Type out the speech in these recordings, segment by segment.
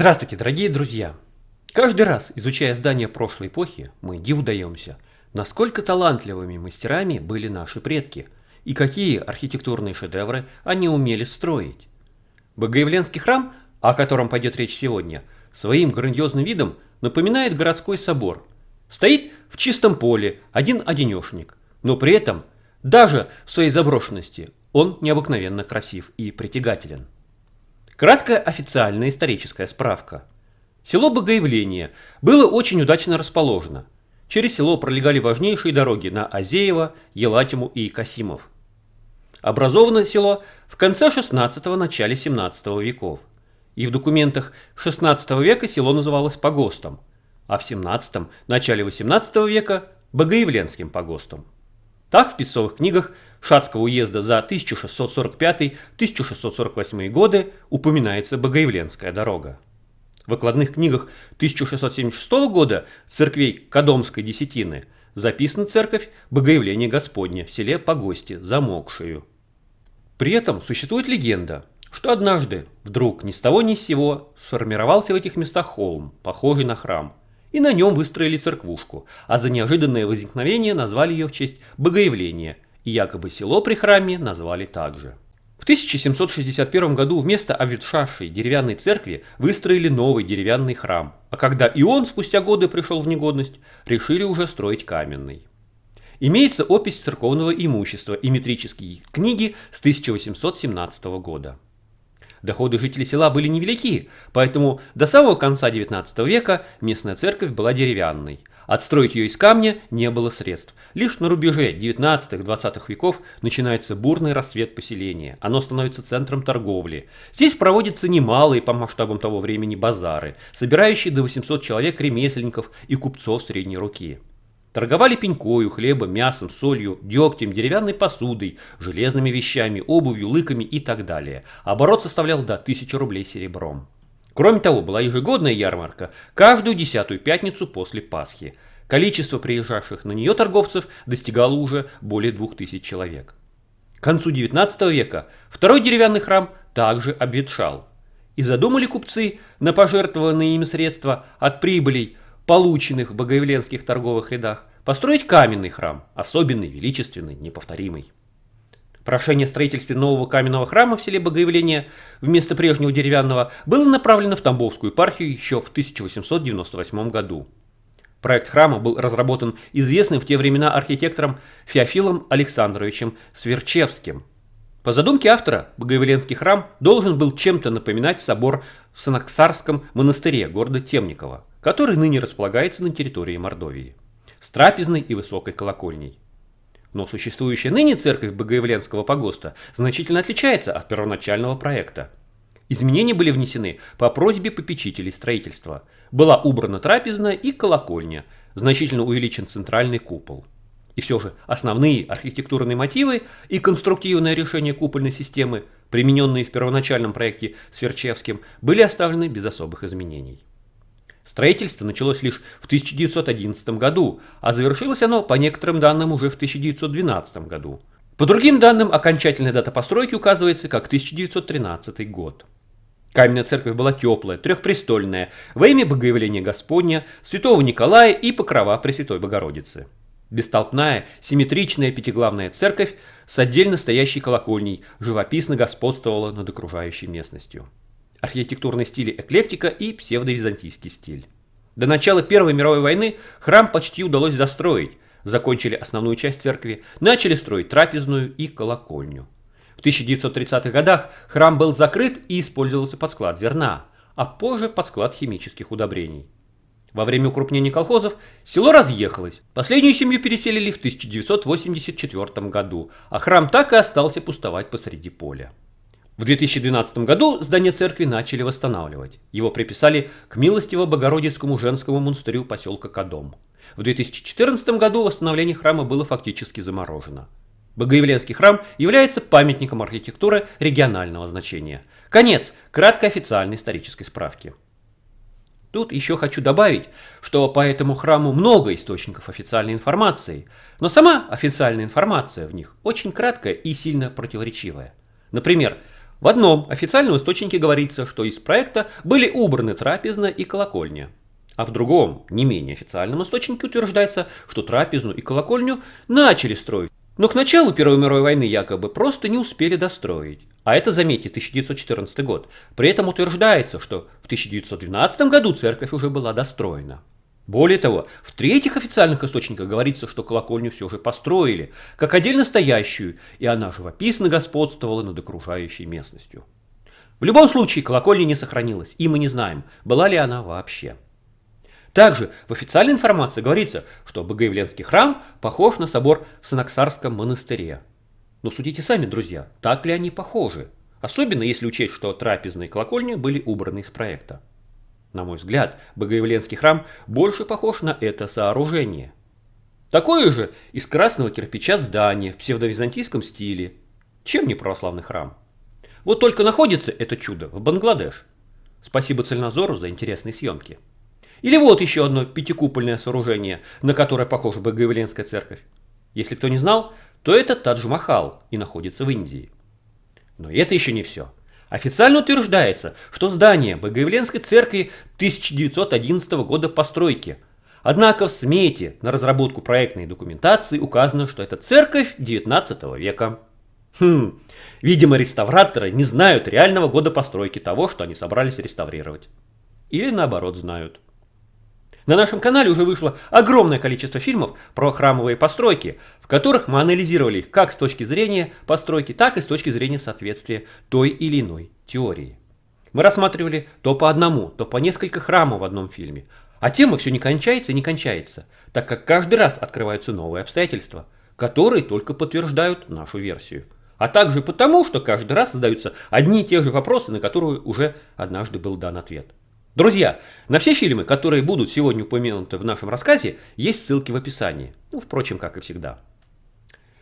Здравствуйте, дорогие друзья! Каждый раз, изучая здания прошлой эпохи, мы диву даемся, насколько талантливыми мастерами были наши предки и какие архитектурные шедевры они умели строить. Богоявленский храм, о котором пойдет речь сегодня, своим грандиозным видом напоминает городской собор. Стоит в чистом поле, один-одинешник, но при этом, даже в своей заброшенности, он необыкновенно красив и притягателен. Краткая официальная историческая справка. Село Богоявление было очень удачно расположено. Через село пролегали важнейшие дороги на Азеево, Елатиму и Касимов. Образовано село в конце 16 начале 17 веков. И в документах 16 века село называлось погостом, а в 17 начале 18 века Богоявленским погостом. Так в писцовых книгах Шацкого уезда за 1645-1648 годы упоминается Богоявленская дорога. В выкладных книгах 1676 года церквей Кадомской десятины записана церковь Богоявления Господня в селе Погости, Замокшую. При этом существует легенда, что однажды вдруг ни с того ни с сего сформировался в этих местах холм, похожий на храм, и на нем выстроили церквушку, а за неожиданное возникновение назвали ее в честь Богоявления – и якобы село при храме назвали также. В 1761 году вместо обветшавшей деревянной церкви выстроили новый деревянный храм, а когда и он спустя годы пришел в негодность, решили уже строить каменный. Имеется опись церковного имущества и метрические книги с 1817 года. Доходы жителей села были невелики, поэтому до самого конца XIX века местная церковь была деревянной, Отстроить ее из камня не было средств. Лишь на рубеже 19-20 веков начинается бурный рассвет поселения. Оно становится центром торговли. Здесь проводятся немалые по масштабам того времени базары, собирающие до 800 человек ремесленников и купцов средней руки. Торговали пенькою, хлебом, мясом, солью, дегтем, деревянной посудой, железными вещами, обувью, лыками и так далее. Оборот составлял до 1000 рублей серебром. Кроме того, была ежегодная ярмарка каждую десятую пятницу после Пасхи. Количество приезжавших на нее торговцев достигало уже более двух тысяч человек. К концу XIX века второй деревянный храм также обветшал. И задумали купцы на пожертвованные ими средства от прибылей, полученных в богоявленских торговых рядах, построить каменный храм, особенный, величественный, неповторимый. Прошение о строительстве нового каменного храма в селе Богоявление вместо прежнего деревянного было направлено в Тамбовскую епархию еще в 1898 году. Проект храма был разработан известным в те времена архитектором Феофилом Александровичем Сверчевским. По задумке автора, Богоявленский храм должен был чем-то напоминать собор в Санаксарском монастыре города Темникова, который ныне располагается на территории Мордовии, с трапезной и высокой колокольней. Но существующая ныне церковь Богоявленского погоста значительно отличается от первоначального проекта. Изменения были внесены по просьбе попечителей строительства. Была убрана трапезная и колокольня, значительно увеличен центральный купол. И все же основные архитектурные мотивы и конструктивное решение купольной системы, примененные в первоначальном проекте Сверчевским, были оставлены без особых изменений. Строительство началось лишь в 1911 году, а завершилось оно, по некоторым данным, уже в 1912 году. По другим данным, окончательная дата постройки указывается как 1913 год. Каменная церковь была теплая, трехпрестольная, во имя Богоявления Господня, святого Николая и покрова Пресвятой Богородицы. Бестолпная, симметричная пятиглавная церковь с отдельно стоящей колокольней живописно господствовала над окружающей местностью архитектурные стили эклектика и псевдовизантийский стиль. До начала Первой мировой войны храм почти удалось достроить, закончили основную часть церкви, начали строить трапезную и колокольню. В 1930-х годах храм был закрыт и использовался под склад зерна, а позже под склад химических удобрений. Во время укрупнения колхозов село разъехалось. Последнюю семью переселили в 1984 году, а храм так и остался пустовать посреди поля. В 2012 году здание церкви начали восстанавливать. Его приписали к милостиво-богородицкому женскому монастырю поселка Кадом. В 2014 году восстановление храма было фактически заморожено. Богоявленский храм является памятником архитектуры регионального значения. Конец краткой официальной исторической справки. Тут еще хочу добавить, что по этому храму много источников официальной информации, но сама официальная информация в них очень краткая и сильно противоречивая. Например, В одном официальном источнике говорится, что из проекта были убраны трапезная и колокольня. А в другом, не менее официальном источнике утверждается, что трапезную и колокольню начали строить. Но к началу Первой мировой войны якобы просто не успели достроить. А это, заметьте, 1914 год. При этом утверждается, что в 1912 году церковь уже была достроена. Более того, в третьих официальных источниках говорится, что колокольню все же построили, как отдельно стоящую, и она живописно господствовала над окружающей местностью. В любом случае, колокольня не сохранилась, и мы не знаем, была ли она вообще. Также в официальной информации говорится, что Богоявленский храм похож на собор в Санаксарском монастыре. Но судите сами, друзья, так ли они похожи? Особенно если учесть, что трапезные колокольни были убраны из проекта. На мой взгляд, Богоявленский храм больше похож на это сооружение. Такое же из красного кирпича здание в псевдовизантийском стиле. Чем не православный храм? Вот только находится это чудо в Бангладеш. Спасибо Цельнозору за интересные съемки. Или вот еще одно пятикупольное сооружение, на которое похожа Богоявленская церковь. Если кто не знал, то это Тадж-Махал и находится в Индии. Но это еще не все. Официально утверждается, что здание Богоявленской церкви 1911 года постройки. Однако в смете на разработку проектной документации указано, что это церковь 19 века. Хм, видимо реставраторы не знают реального года постройки того, что они собрались реставрировать. Или наоборот знают. На нашем канале уже вышло огромное количество фильмов про храмовые постройки, в которых мы анализировали их как с точки зрения постройки, так и с точки зрения соответствия той или иной теории. Мы рассматривали то по одному, то по несколько храмов в одном фильме. А тема все не кончается и не кончается, так как каждый раз открываются новые обстоятельства, которые только подтверждают нашу версию. А также потому, что каждый раз задаются одни и те же вопросы, на которые уже однажды был дан ответ. Друзья, на все фильмы, которые будут сегодня упомянуты в нашем рассказе, есть ссылки в описании. Ну, впрочем, как и всегда.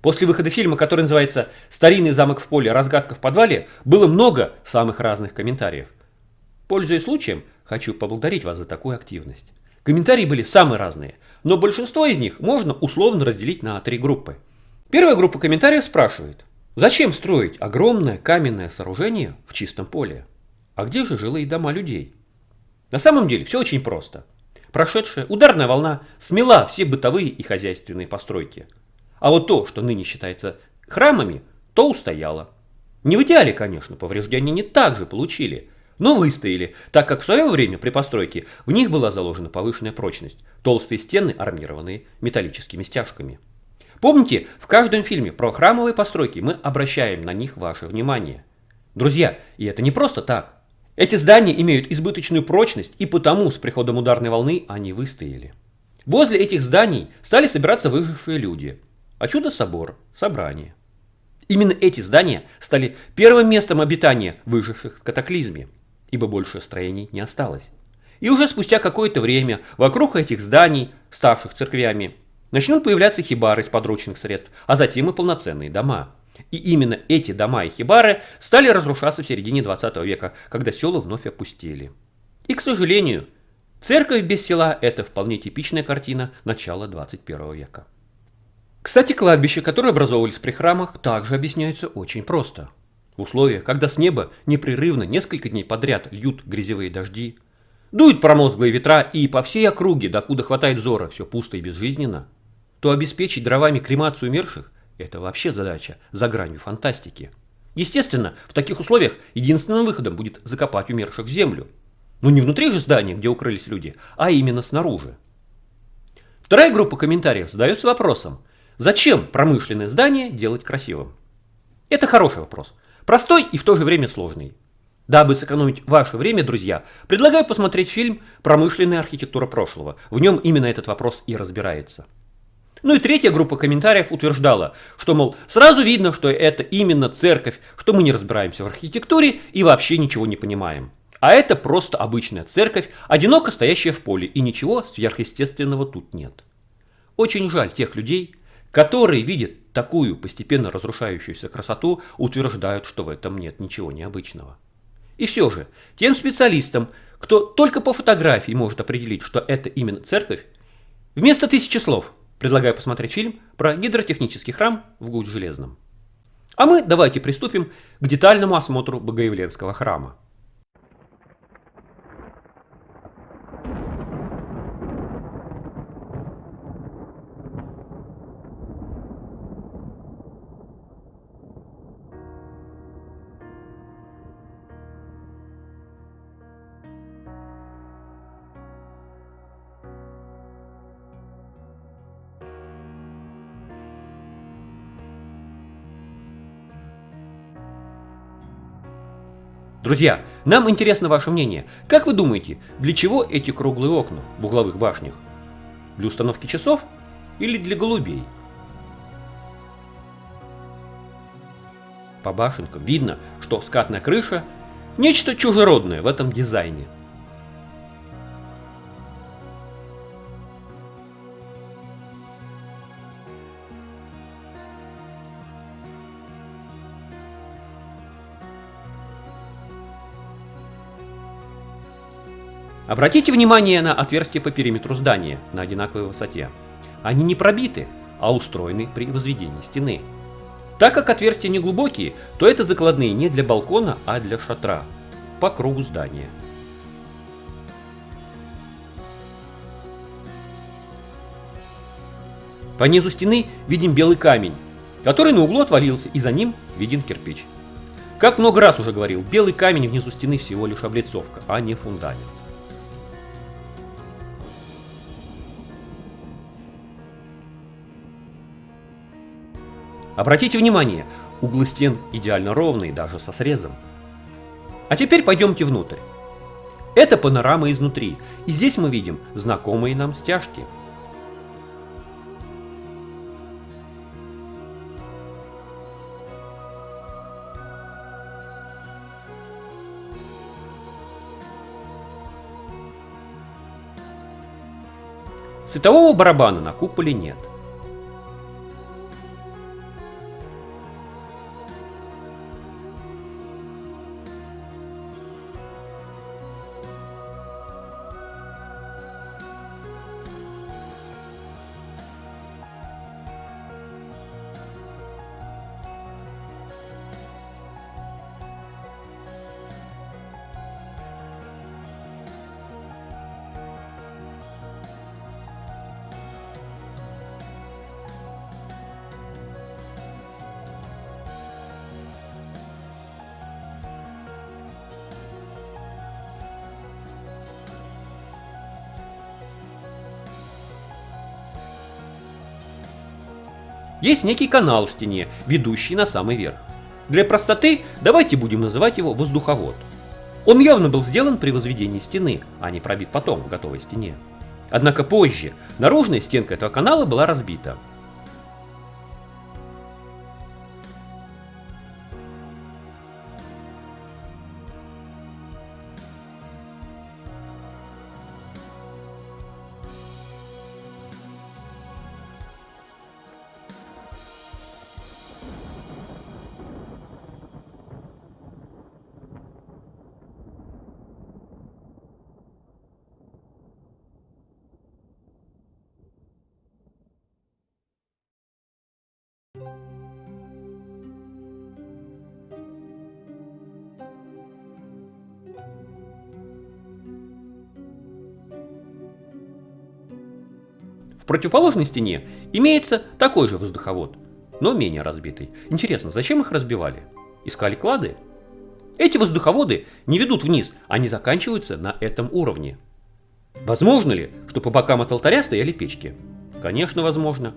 После выхода фильма, который называется «Старинный замок в поле. Разгадка в подвале», было много самых разных комментариев. Пользуясь случаем, хочу поблагодарить вас за такую активность. Комментарии были самые разные, но большинство из них можно условно разделить на три группы. Первая группа комментариев спрашивает, зачем строить огромное каменное сооружение в чистом поле? А где же жилые дома людей? На самом деле все очень просто. Прошедшая ударная волна смела все бытовые и хозяйственные постройки. А вот то, что ныне считается храмами, то устояло. Не в идеале, конечно, повреждения не так же получили, но выстояли, так как в свое время при постройке в них была заложена повышенная прочность, толстые стены, армированные металлическими стяжками. Помните, в каждом фильме про храмовые постройки мы обращаем на них ваше внимание. Друзья, и это не просто так. Эти здания имеют избыточную прочность, и потому с приходом ударной волны они выстояли. Возле этих зданий стали собираться выжившие люди. А собор, собрание. Именно эти здания стали первым местом обитания выживших в катаклизме, ибо больше строений не осталось. И уже спустя какое-то время вокруг этих зданий, ставших церквями, начнут появляться хибары из подручных средств, а затем и полноценные дома. И именно эти дома и хибары стали разрушаться в середине 20 века, когда села вновь опустели. И, к сожалению, церковь без села – это вполне типичная картина начала 21 века. Кстати, кладбища, которые образовывались при храмах, также объясняются очень просто. В условиях, когда с неба непрерывно несколько дней подряд льют грязевые дожди, дуют промозглые ветра и по всей округе, докуда хватает взора, все пусто и безжизненно, то обеспечить дровами кремацию умерших это вообще задача за гранью фантастики. Естественно, в таких условиях единственным выходом будет закопать умерших в землю. Но не внутри же здания, где укрылись люди, а именно снаружи. Вторая группа комментариев задается вопросом, зачем промышленное здание делать красивым? Это хороший вопрос. Простой и в то же время сложный. Дабы сэкономить ваше время, друзья, предлагаю посмотреть фильм «Промышленная архитектура прошлого». В нем именно этот вопрос и разбирается. Ну и третья группа комментариев утверждала, что, мол, сразу видно, что это именно церковь, что мы не разбираемся в архитектуре и вообще ничего не понимаем. А это просто обычная церковь, одиноко стоящая в поле, и ничего сверхъестественного тут нет. Очень жаль тех людей, которые видят такую постепенно разрушающуюся красоту, утверждают, что в этом нет ничего необычного. И все же, тем специалистам, кто только по фотографии может определить, что это именно церковь, вместо тысячи слов – Предлагаю посмотреть фильм про гидротехнический храм в Гудж-Железном. А мы давайте приступим к детальному осмотру Богоявленского храма. Друзья, нам интересно ваше мнение. Как вы думаете, для чего эти круглые окна в угловых башнях? Для установки часов или для голубей? По башенкам видно, что скатная крыша – нечто чужеродное в этом дизайне – Обратите внимание на отверстия по периметру здания на одинаковой высоте. Они не пробиты, а устроены при возведении стены. Так как отверстия не глубокие, то это закладные не для балкона, а для шатра по кругу здания. По низу стены видим белый камень, который на углу отвалился, и за ним виден кирпич. Как много раз уже говорил, белый камень внизу стены всего лишь облицовка, а не фундамент. Обратите внимание, углы стен идеально ровные, даже со срезом. А теперь пойдемте внутрь. Это панорама изнутри, и здесь мы видим знакомые нам стяжки. Светового барабана на куполе нет. Есть некий канал в стене, ведущий на самый верх. Для простоты давайте будем называть его воздуховод. Он явно был сделан при возведении стены, а не пробит потом в готовой стене. Однако позже наружная стенка этого канала была разбита, противоположной стене имеется такой же воздуховод, но менее разбитый. Интересно, зачем их разбивали? Искали клады? Эти воздуховоды не ведут вниз, они заканчиваются на этом уровне. Возможно ли, что по бокам от алтаря стояли печки? Конечно, возможно.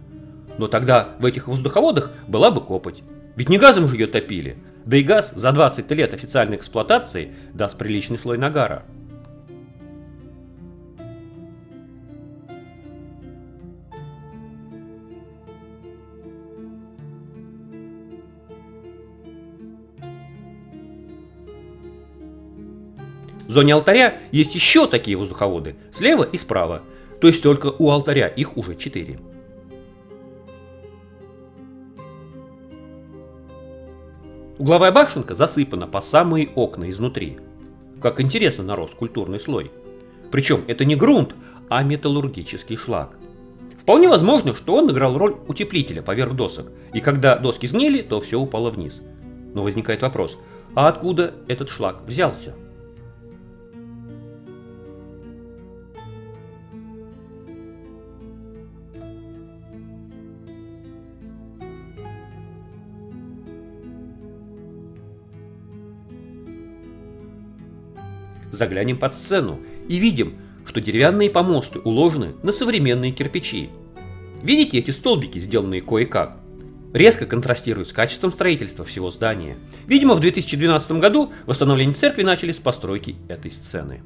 Но тогда в этих воздуховодах была бы копоть. Ведь не газом же ее топили. Да и газ за 20 лет официальной эксплуатации даст приличный слой нагара. Зоне алтаря есть еще такие воздуховоды, слева и справа, то есть только у алтаря их уже 4. Угловая башенка засыпана по самые окна изнутри. Как интересно нарос культурный слой. Причем это не грунт, а металлургический шлак. Вполне возможно, что он играл роль утеплителя поверх досок, и когда доски сгнили, то все упало вниз. Но возникает вопрос, а откуда этот шлак взялся? Заглянем под сцену и видим, что деревянные помосты уложены на современные кирпичи. Видите эти столбики, сделанные кое-как? Резко контрастируют с качеством строительства всего здания. Видимо, в 2012 году восстановление церкви начали с постройки этой сцены.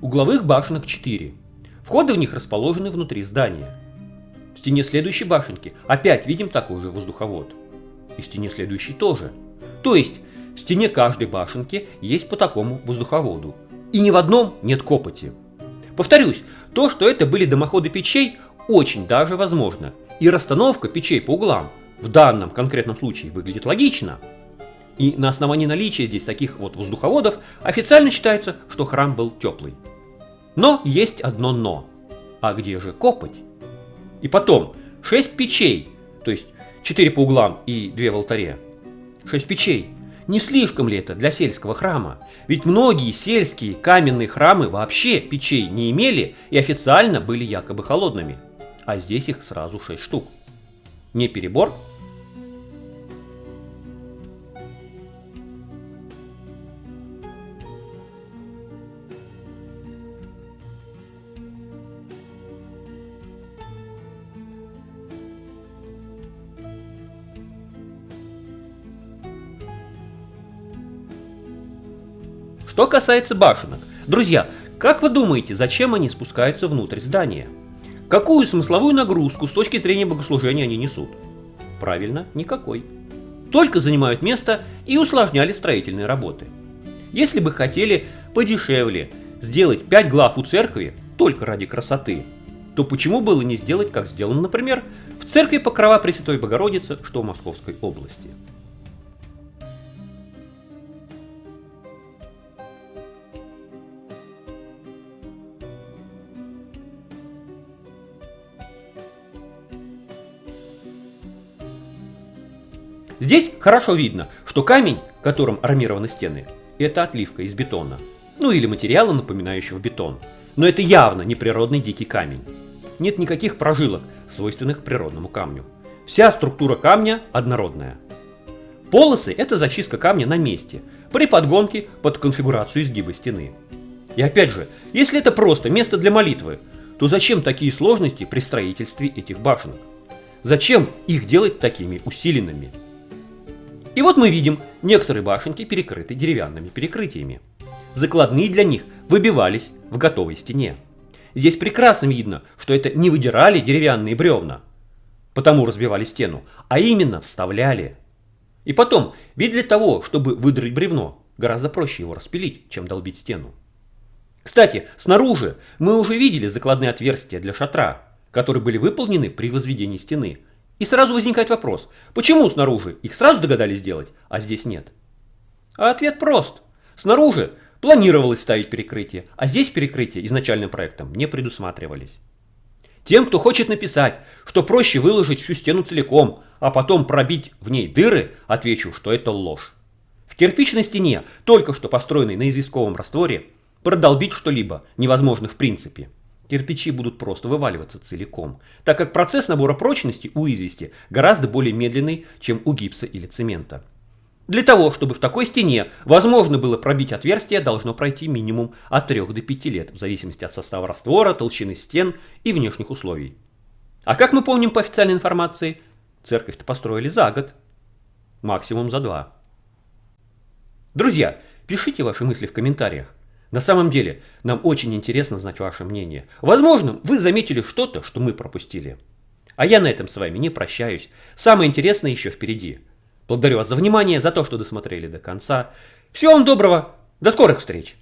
Угловых башенок 4. Входы в них расположены внутри здания. В стене следующей башенки опять видим такой же воздуховод. И в стене следующей тоже – то есть в стене каждой башенки есть по такому воздуховоду. И ни в одном нет копоти. Повторюсь, то, что это были дымоходы печей, очень даже возможно. И расстановка печей по углам в данном конкретном случае выглядит логично. И на основании наличия здесь таких вот воздуховодов официально считается, что храм был теплый. Но есть одно но. А где же копоть? И потом, 6 печей, то есть 4 по углам и 2 в алтаре, Шесть печей. Не слишком ли это для сельского храма? Ведь многие сельские каменные храмы вообще печей не имели и официально были якобы холодными. А здесь их сразу шесть штук. Не перебор? Что касается башенок. Друзья, как вы думаете, зачем они спускаются внутрь здания? Какую смысловую нагрузку с точки зрения богослужения они несут? Правильно, никакой. Только занимают место и усложняли строительные работы. Если бы хотели подешевле сделать 5 глав у церкви только ради красоты, то почему было не сделать, как сделано, например, в церкви Покрова Пресвятой Богородицы, что в Московской области? Здесь хорошо видно, что камень, которым армированы стены, это отливка из бетона. Ну или материала, напоминающего бетон. Но это явно не природный дикий камень. Нет никаких прожилок, свойственных природному камню. Вся структура камня однородная. Полосы – это зачистка камня на месте, при подгонке под конфигурацию изгиба стены. И опять же, если это просто место для молитвы, то зачем такие сложности при строительстве этих башенок? Зачем их делать такими усиленными? И вот мы видим, некоторые башенки перекрыты деревянными перекрытиями. Закладные для них выбивались в готовой стене. Здесь прекрасно видно, что это не выдирали деревянные бревна, потому разбивали стену, а именно вставляли. И потом, ведь для того, чтобы выдрать бревно, гораздо проще его распилить, чем долбить стену. Кстати, снаружи мы уже видели закладные отверстия для шатра, которые были выполнены при возведении стены, и сразу возникает вопрос, почему снаружи их сразу догадались сделать, а здесь нет? А ответ прост. Снаружи планировалось ставить перекрытие, а здесь перекрытие изначальным проектом не предусматривались. Тем, кто хочет написать, что проще выложить всю стену целиком, а потом пробить в ней дыры, отвечу, что это ложь. В кирпичной стене, только что построенной на известковом растворе, продолбить что-либо невозможно в принципе кирпичи будут просто вываливаться целиком, так как процесс набора прочности у извести гораздо более медленный, чем у гипса или цемента. Для того, чтобы в такой стене возможно было пробить отверстие, должно пройти минимум от 3 до 5 лет, в зависимости от состава раствора, толщины стен и внешних условий. А как мы помним по официальной информации, церковь-то построили за год, максимум за два. Друзья, пишите ваши мысли в комментариях. На самом деле, нам очень интересно знать ваше мнение. Возможно, вы заметили что-то, что мы пропустили. А я на этом с вами не прощаюсь. Самое интересное еще впереди. Благодарю вас за внимание, за то, что досмотрели до конца. Всего вам доброго. До скорых встреч.